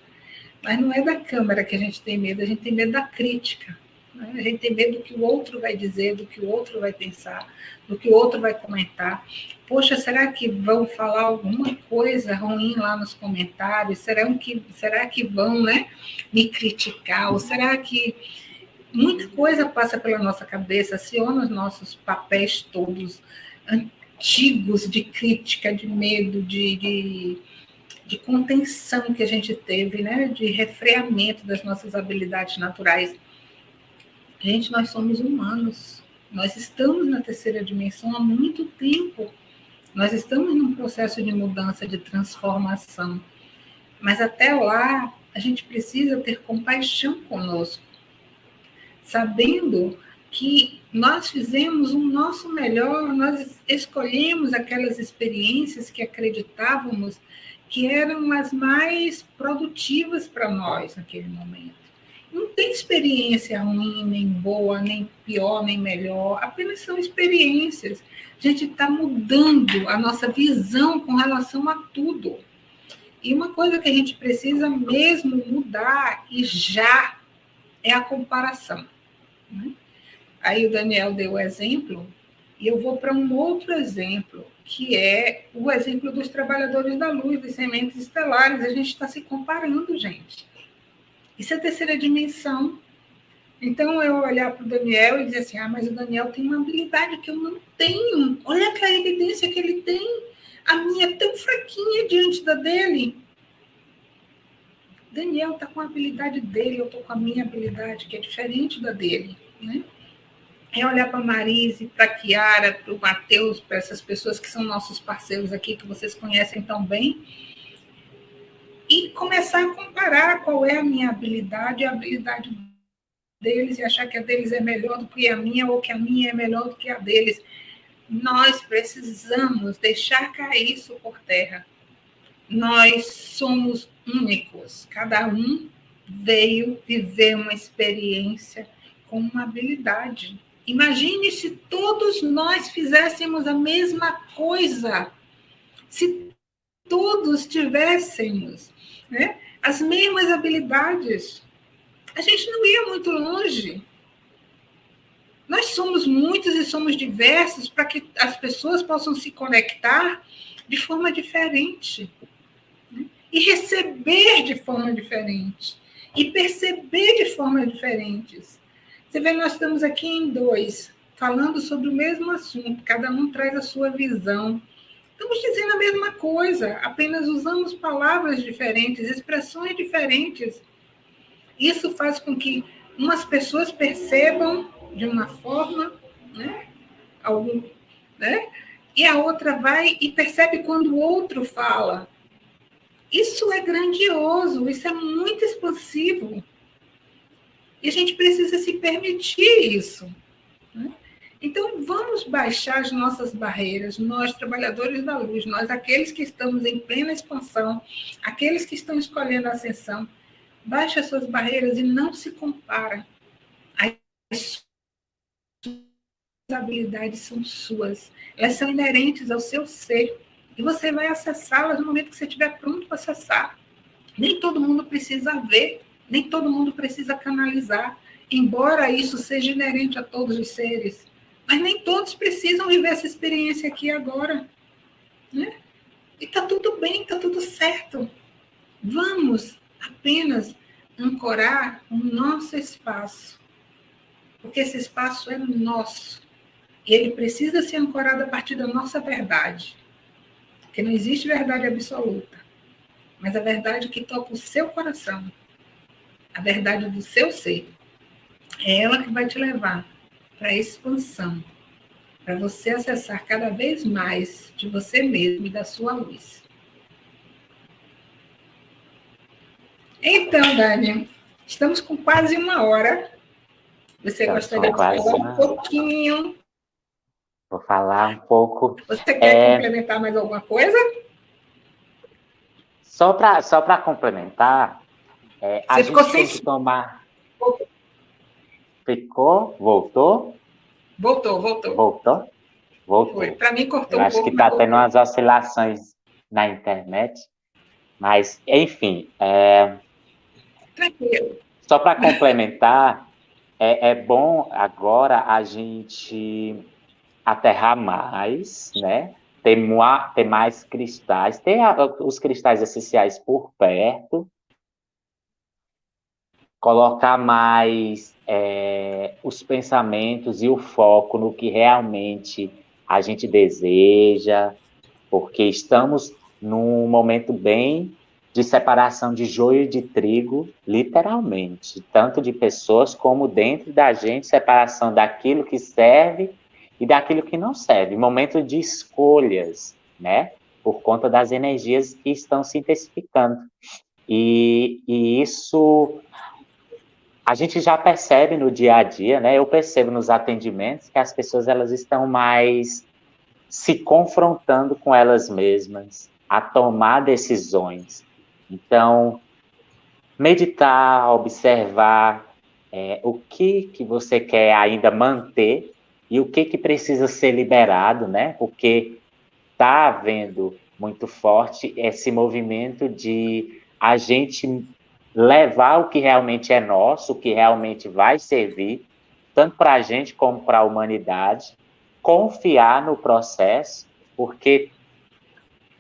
mas não é da câmera que a gente tem medo, a gente tem medo da crítica. Né? A gente tem medo do que o outro vai dizer, do que o outro vai pensar, do que o outro vai comentar. Poxa, será que vão falar alguma coisa ruim lá nos comentários? Será que, será que vão né, me criticar? Ou será que muita coisa passa pela nossa cabeça, aciona os nossos papéis todos antigos de crítica, de medo, de, de, de, contenção que a gente teve, né? de refreamento das nossas habilidades naturais. Gente, nós somos humanos. Nós estamos na terceira dimensão há muito tempo. Nós estamos num processo de mudança, de transformação. Mas até lá, a gente precisa ter compaixão conosco sabendo que nós fizemos o nosso melhor, nós escolhemos aquelas experiências que acreditávamos que eram as mais produtivas para nós naquele momento. Não tem experiência ruim, nem boa, nem pior, nem melhor, apenas são experiências. A gente está mudando a nossa visão com relação a tudo. E uma coisa que a gente precisa mesmo mudar, e já, é a comparação. Né? Aí o Daniel deu o exemplo, e eu vou para um outro exemplo, que é o exemplo dos trabalhadores da luz, das sementes estelares. A gente está se comparando, gente. Isso é a terceira dimensão. Então, eu olhar para o Daniel e dizer assim: ah, mas o Daniel tem uma habilidade que eu não tenho. Olha a evidência que ele tem. A minha é tão fraquinha diante da dele. Daniel está com a habilidade dele, eu estou com a minha habilidade, que é diferente da dele. Né? É olhar para a Marise, para a Kiara, para o Matheus, para essas pessoas que são nossos parceiros aqui, que vocês conhecem tão bem, e começar a comparar qual é a minha habilidade a habilidade deles, e achar que a deles é melhor do que a minha, ou que a minha é melhor do que a deles. Nós precisamos deixar cair isso por terra. Nós somos únicos, cada um veio viver uma experiência com uma habilidade. Imagine se todos nós fizéssemos a mesma coisa, se todos tivéssemos né, as mesmas habilidades, a gente não ia muito longe. Nós somos muitos e somos diversos para que as pessoas possam se conectar de forma diferente e receber de forma diferente e perceber de forma diferentes. Você vê, nós estamos aqui em dois, falando sobre o mesmo assunto, cada um traz a sua visão. Estamos dizendo a mesma coisa, apenas usamos palavras diferentes, expressões diferentes. Isso faz com que umas pessoas percebam de uma forma, né? Algum, né? E a outra vai e percebe quando o outro fala. Isso é grandioso, isso é muito expansivo. E a gente precisa se permitir isso. Né? Então, vamos baixar as nossas barreiras, nós, trabalhadores da luz, nós, aqueles que estamos em plena expansão, aqueles que estão escolhendo a ascensão, baixe as suas barreiras e não se compara. As habilidades são suas, elas são inerentes ao seu ser e você vai acessá-las no momento que você estiver pronto para acessar. Nem todo mundo precisa ver, nem todo mundo precisa canalizar, embora isso seja inerente a todos os seres. Mas nem todos precisam viver essa experiência aqui agora. Né? E está tudo bem, está tudo certo. Vamos apenas ancorar o nosso espaço. Porque esse espaço é nosso. E ele precisa ser ancorado a partir da nossa verdade. Porque não existe verdade absoluta. Mas a verdade que toca o seu coração, a verdade do seu ser, é ela que vai te levar para a expansão, para você acessar cada vez mais de você mesmo e da sua luz. Então, Dani, estamos com quase uma hora. Você gostaria de falar um pouquinho Vou falar um pouco. Você quer é... complementar mais alguma coisa? Só para só complementar, é, a Você gente tem que tomar. Ficou? Voltou? Voltou, voltou. Voltou? Voltou. Para mim, cortou Eu um acho pouco, que está tendo umas oscilações na internet. Mas, enfim. É... Tranquilo. Só para complementar, é, é bom agora a gente aterrar mais, né? Ter, ter mais cristais, ter os cristais essenciais por perto, colocar mais é, os pensamentos e o foco no que realmente a gente deseja, porque estamos num momento bem de separação de joio e de trigo, literalmente, tanto de pessoas como dentro da gente, separação daquilo que serve e daquilo que não serve, momento de escolhas, né? Por conta das energias que estão se intensificando. E, e isso a gente já percebe no dia a dia, né? Eu percebo nos atendimentos que as pessoas elas estão mais se confrontando com elas mesmas, a tomar decisões. Então, meditar, observar é, o que que você quer ainda manter e o que que precisa ser liberado, né? Porque está havendo muito forte esse movimento de a gente levar o que realmente é nosso, o que realmente vai servir, tanto para a gente como para a humanidade, confiar no processo, porque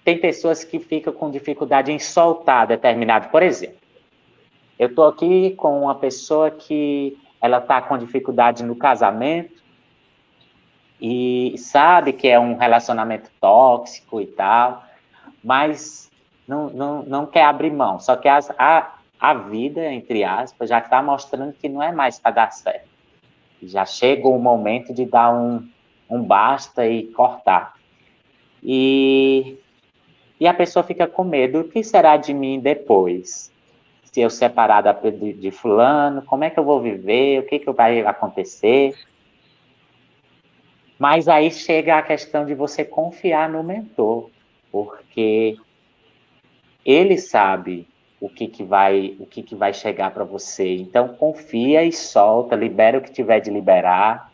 tem pessoas que ficam com dificuldade em soltar determinado, por exemplo, eu estou aqui com uma pessoa que ela está com dificuldade no casamento e sabe que é um relacionamento tóxico e tal, mas não, não, não quer abrir mão, só que as, a, a vida, entre aspas, já está mostrando que não é mais para dar certo. Já chegou o momento de dar um, um basta e cortar. E, e a pessoa fica com medo: o que será de mim depois? Se eu separar da, de, de fulano, como é que eu vou viver? O que, que vai acontecer? Mas aí chega a questão de você confiar no mentor, porque ele sabe o que, que vai o que, que vai chegar para você. Então confia e solta, libera o que tiver de liberar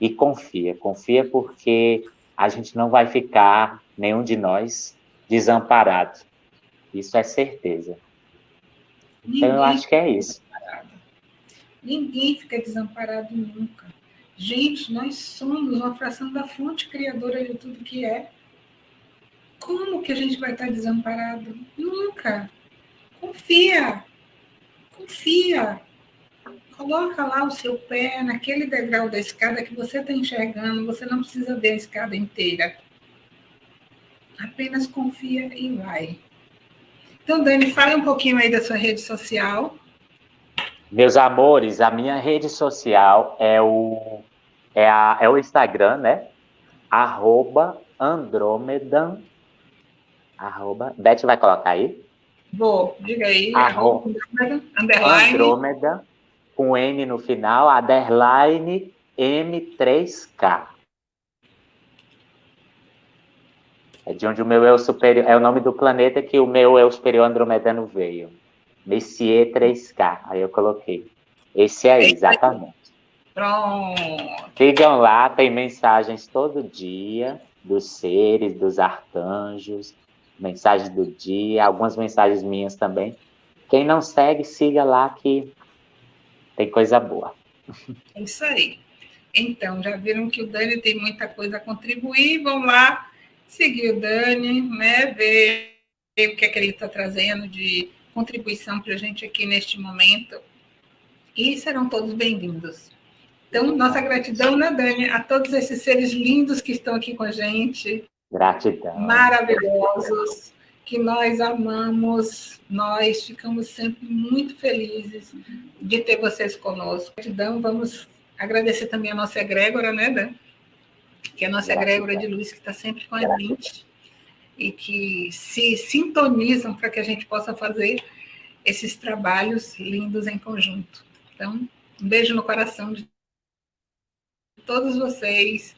e confia. Confia porque a gente não vai ficar nenhum de nós desamparado. Isso é certeza. Ninguém então eu acho que é isso. Ninguém fica desamparado nunca. Gente, nós somos uma fração da fonte criadora de tudo que é. Como que a gente vai estar desamparado? Nunca. Confia. Confia. Coloca lá o seu pé naquele degrau da escada que você está enxergando. Você não precisa ver a escada inteira. Apenas confia e vai. Então, Dani, fale um pouquinho aí da sua rede social. Meus amores, a minha rede social é o, é a, é o Instagram, né? Arroba Andromedan. Arroba. Beth vai colocar aí? Vou, diga aí. Arroba, underline. Andrômeda, com N no final, underline M3K. É de onde o meu eu superior, é o nome do planeta que o meu eu superior andromedano veio. Messier 3K, aí eu coloquei. Esse aí, exatamente. Pronto. Sigam lá, tem mensagens todo dia dos seres, dos arcanjos, mensagens do dia, algumas mensagens minhas também. Quem não segue, siga lá que tem coisa boa. É isso aí. Então, já viram que o Dani tem muita coisa a contribuir, vão lá seguir o Dani, né, ver o que é que ele está trazendo de contribuição para a gente aqui neste momento. E serão todos bem-vindos. Então, nossa gratidão, né, Dani, a todos esses seres lindos que estão aqui com a gente. Gratidão. Maravilhosos, que nós amamos, nós ficamos sempre muito felizes de ter vocês conosco. Gratidão, vamos agradecer também a nossa egrégora, né, Dan? Que é a nossa egrégora de luz que está sempre com a gente e que se sintonizam para que a gente possa fazer esses trabalhos lindos em conjunto. Então, um beijo no coração de todos vocês